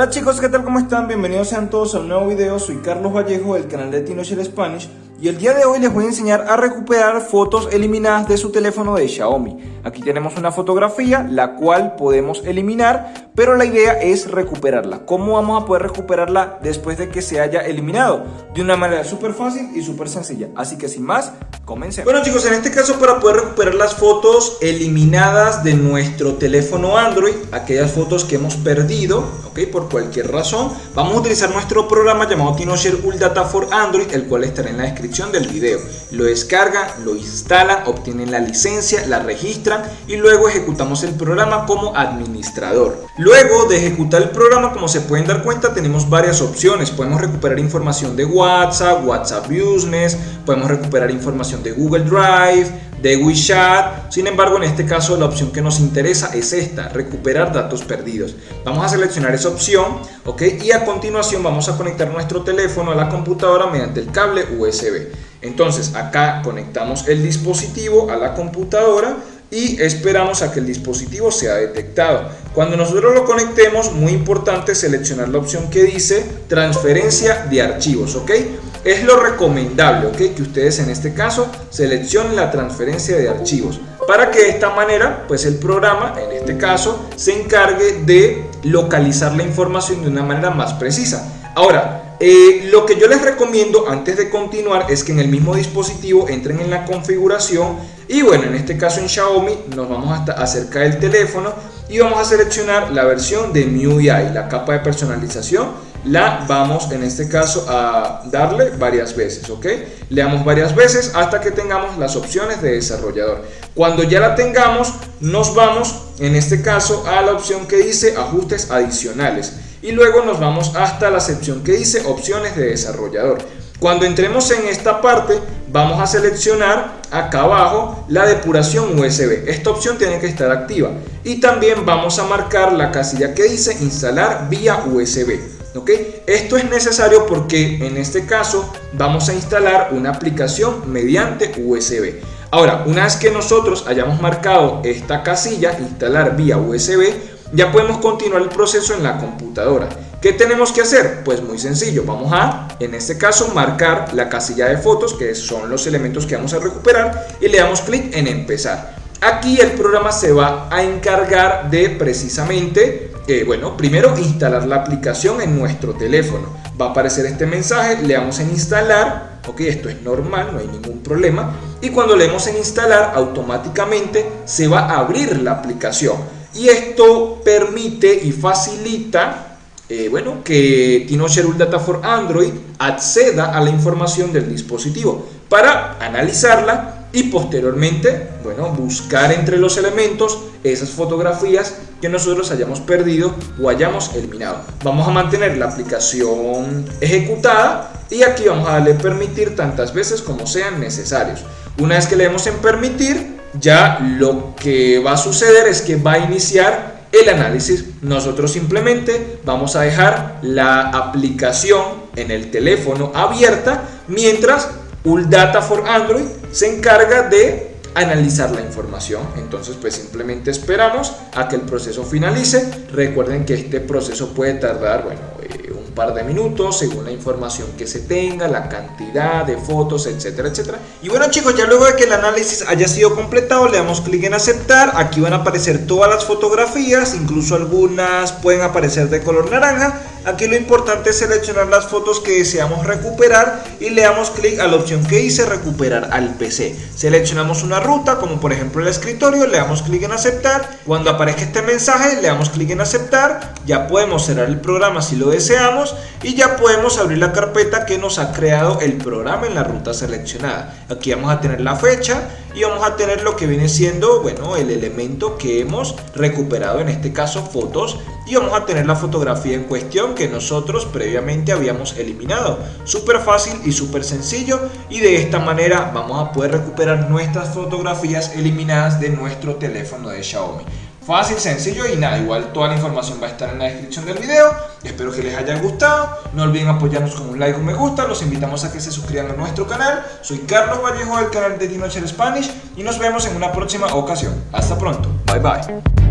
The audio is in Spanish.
Hola chicos, ¿qué tal? ¿Cómo están? Bienvenidos sean todos a un nuevo video. Soy Carlos Vallejo del canal de Tinocher Spanish y el día de hoy les voy a enseñar a recuperar fotos eliminadas de su teléfono de Xiaomi. Aquí tenemos una fotografía la cual podemos eliminar, pero la idea es recuperarla. ¿Cómo vamos a poder recuperarla después de que se haya eliminado? De una manera súper fácil y súper sencilla. Así que sin más, comencemos. Bueno chicos, en este caso para poder recuperar las fotos eliminadas de nuestro teléfono Android, aquellas fotos que hemos perdido, ok, por cualquier razón, vamos a utilizar nuestro programa llamado TinoShare Ultra Data for Android, el cual estará en la descripción del video. Lo descargan, lo instalan, obtienen la licencia, la registran y luego ejecutamos el programa como administrador. Luego de ejecutar el programa, como se pueden dar cuenta, tenemos varias opciones. Podemos recuperar información de WhatsApp, WhatsApp Business, podemos recuperar información de Google Drive, de WeChat. Sin embargo, en este caso la opción que nos interesa es esta, recuperar datos perdidos. Vamos a seleccionar esa opción, ¿ok? Y a continuación vamos a conectar nuestro teléfono a la computadora mediante el cable USB. Entonces, acá conectamos el dispositivo a la computadora y esperamos a que el dispositivo sea detectado. Cuando nosotros lo conectemos, muy importante seleccionar la opción que dice transferencia de archivos, ¿ok? Es lo recomendable. Que ustedes en este caso seleccionen la transferencia de archivos para que de esta manera, pues el programa, en este caso, se encargue de localizar la información de una manera más precisa. Ahora, eh, lo que yo les recomiendo antes de continuar es que en el mismo dispositivo entren en la configuración y bueno, en este caso en Xiaomi nos vamos hasta acercar el teléfono y vamos a seleccionar la versión de MIUI, la capa de personalización la vamos en este caso a darle varias veces, ¿ok? Le damos varias veces hasta que tengamos las opciones de desarrollador. Cuando ya la tengamos, nos vamos en este caso a la opción que dice ajustes adicionales y luego nos vamos hasta la sección que dice opciones de desarrollador. Cuando entremos en esta parte, vamos a seleccionar acá abajo la depuración USB. Esta opción tiene que estar activa. Y también vamos a marcar la casilla que dice instalar vía USB. Esto es necesario porque en este caso vamos a instalar una aplicación mediante USB. Ahora, una vez que nosotros hayamos marcado esta casilla, instalar vía USB, ya podemos continuar el proceso en la computadora. ¿Qué tenemos que hacer? Pues muy sencillo, vamos a, en este caso, marcar la casilla de fotos, que son los elementos que vamos a recuperar, y le damos clic en empezar. Aquí el programa se va a encargar de precisamente bueno, primero instalar la aplicación en nuestro teléfono. Va a aparecer este mensaje, le damos en instalar, ok, esto es normal, no hay ningún problema. Y cuando le damos en instalar, automáticamente se va a abrir la aplicación. Y esto permite y facilita eh, bueno, que TinoShare Data for Android acceda a la información del dispositivo para analizarla y posteriormente, bueno, buscar entre los elementos esas fotografías que nosotros hayamos perdido o hayamos eliminado. Vamos a mantener la aplicación ejecutada y aquí vamos a darle permitir tantas veces como sean necesarios. Una vez que le demos en permitir, ya lo que va a suceder es que va a iniciar el análisis. Nosotros simplemente vamos a dejar la aplicación en el teléfono abierta mientras Data for Android se encarga de analizar la información. Entonces pues simplemente esperamos a que el proceso finalice. Recuerden que este proceso puede tardar, bueno, eh, par de minutos según la información que se tenga, la cantidad de fotos, etcétera, etcétera. Y bueno chicos, ya luego de que el análisis haya sido completado, le damos clic en aceptar. Aquí van a aparecer todas las fotografías, incluso algunas pueden aparecer de color naranja Aquí lo importante es seleccionar las fotos que deseamos recuperar y le damos clic a la opción que dice recuperar al PC. Seleccionamos una ruta como por ejemplo el escritorio, le damos clic en aceptar. Cuando aparezca este mensaje le damos clic en aceptar. Ya podemos cerrar el programa si lo deseamos y ya podemos abrir la carpeta que nos ha creado el programa en la ruta seleccionada. Aquí vamos a tener la fecha y vamos a tener lo que viene siendo bueno el elemento que hemos recuperado en este caso fotos y vamos a tener la fotografía en cuestión que nosotros previamente habíamos eliminado súper fácil y súper sencillo y de esta manera vamos a poder recuperar nuestras fotografías eliminadas de nuestro teléfono de Xiaomi Fácil, sencillo y nada, igual toda la información va a estar en la descripción del video. Espero que les haya gustado. No olviden apoyarnos con un like o un me gusta. Los invitamos a que se suscriban a nuestro canal. Soy Carlos Vallejo del canal de Tinocher Spanish y nos vemos en una próxima ocasión. Hasta pronto. Bye bye.